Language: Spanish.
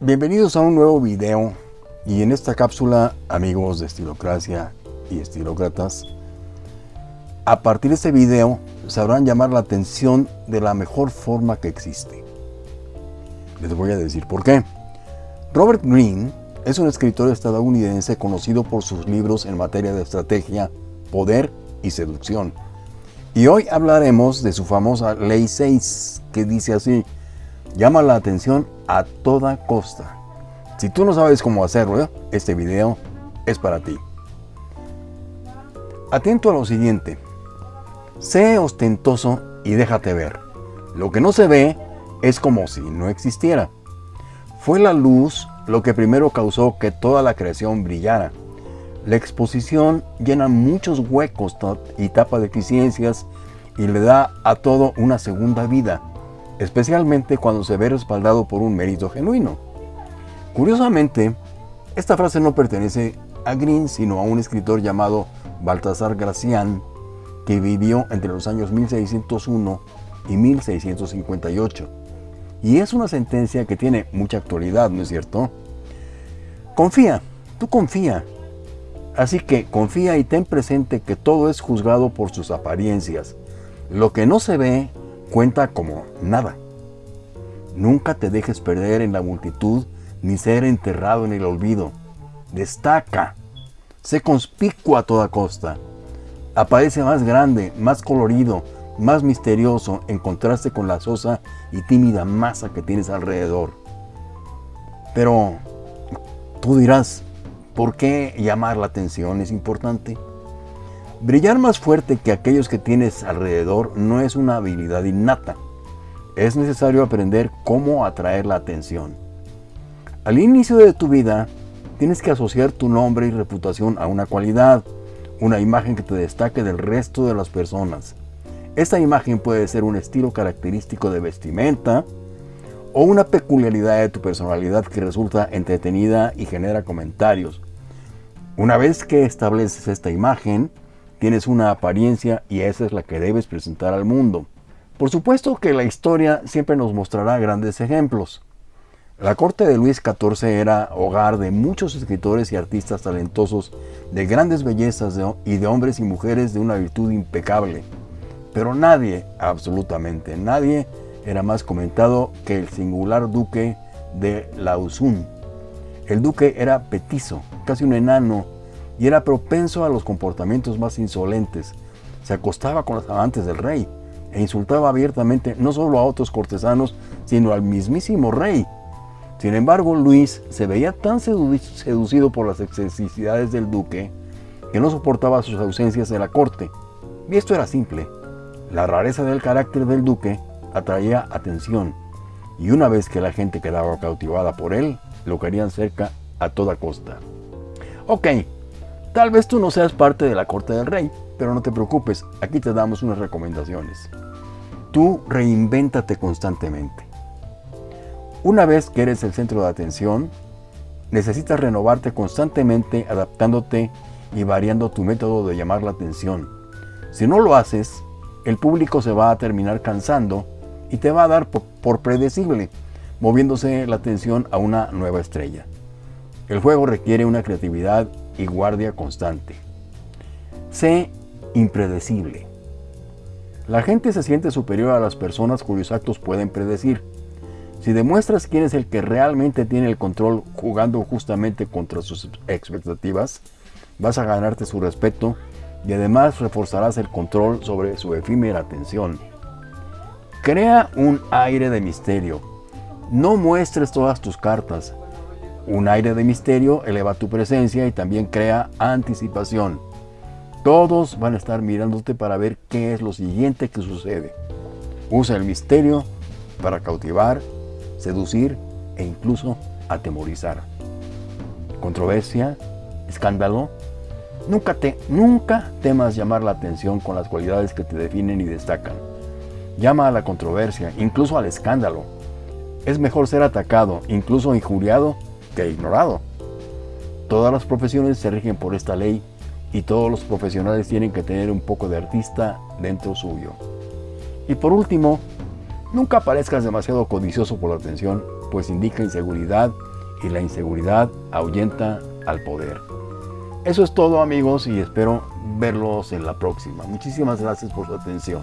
Bienvenidos a un nuevo video y en esta cápsula, amigos de Estilocracia y Estilócratas, a partir de este video sabrán llamar la atención de la mejor forma que existe. Les voy a decir por qué. Robert Greene es un escritor estadounidense conocido por sus libros en materia de estrategia, poder y seducción. Y hoy hablaremos de su famosa Ley 6, que dice así, llama la atención a toda costa. Si tú no sabes cómo hacerlo, este video es para ti. Atento a lo siguiente. Sé ostentoso y déjate ver. Lo que no se ve es como si no existiera. Fue la luz lo que primero causó que toda la creación brillara. La exposición llena muchos huecos y tapa deficiencias y le da a todo una segunda vida especialmente cuando se ve respaldado por un mérito genuino. Curiosamente, esta frase no pertenece a Green, sino a un escritor llamado Baltasar Gracián, que vivió entre los años 1601 y 1658. Y es una sentencia que tiene mucha actualidad, ¿no es cierto? Confía, tú confía. Así que confía y ten presente que todo es juzgado por sus apariencias. Lo que no se ve cuenta como nada. Nunca te dejes perder en la multitud ni ser enterrado en el olvido. Destaca. Sé conspicuo a toda costa. Aparece más grande, más colorido, más misterioso en contraste con la sosa y tímida masa que tienes alrededor. Pero tú dirás, ¿por qué llamar la atención es importante? Brillar más fuerte que aquellos que tienes alrededor no es una habilidad innata. Es necesario aprender cómo atraer la atención. Al inicio de tu vida, tienes que asociar tu nombre y reputación a una cualidad, una imagen que te destaque del resto de las personas. Esta imagen puede ser un estilo característico de vestimenta o una peculiaridad de tu personalidad que resulta entretenida y genera comentarios. Una vez que estableces esta imagen, Tienes una apariencia y esa es la que debes presentar al mundo. Por supuesto que la historia siempre nos mostrará grandes ejemplos. La corte de Luis XIV era hogar de muchos escritores y artistas talentosos, de grandes bellezas y de hombres y mujeres de una virtud impecable. Pero nadie, absolutamente nadie, era más comentado que el singular duque de Lausun. El duque era petizo, casi un enano, y era propenso a los comportamientos más insolentes. Se acostaba con los amantes del rey e insultaba abiertamente no solo a otros cortesanos, sino al mismísimo rey. Sin embargo, Luis se veía tan seducido por las excentricidades del duque que no soportaba sus ausencias de la corte. Y esto era simple. La rareza del carácter del duque atraía atención, y una vez que la gente quedaba cautivada por él, lo querían cerca a toda costa. Ok, Tal vez tú no seas parte de la corte del rey, pero no te preocupes, aquí te damos unas recomendaciones. Tú reinvéntate constantemente. Una vez que eres el centro de atención, necesitas renovarte constantemente adaptándote y variando tu método de llamar la atención. Si no lo haces, el público se va a terminar cansando y te va a dar por, predecible, moviéndose la atención a una nueva estrella. El juego requiere una creatividad y guardia constante. Sé impredecible. La gente se siente superior a las personas cuyos actos pueden predecir. Si demuestras quién es el que realmente tiene el control jugando justamente contra sus expectativas, vas a ganarte su respeto y además reforzarás el control sobre su efímera atención. Crea un aire de misterio. No muestres todas tus cartas. Un aire de misterio eleva tu presencia y también crea anticipación. Todos van a estar mirándote para ver qué es lo siguiente que sucede. Usa el misterio para cautivar, seducir e incluso atemorizar. Controversia, escándalo. Nunca, te, nunca temas llamar la atención con las cualidades que te definen y destacan. Llama a la controversia, incluso al escándalo. Es mejor ser atacado, incluso injuriado, ignorado. Todas las profesiones se rigen por esta ley y todos los profesionales tienen que tener un poco de artista dentro suyo. Y por último, nunca parezcas demasiado codicioso por la atención, pues indica inseguridad y la inseguridad ahuyenta al poder. Eso es todo amigos y espero verlos en la próxima. Muchísimas gracias por su atención.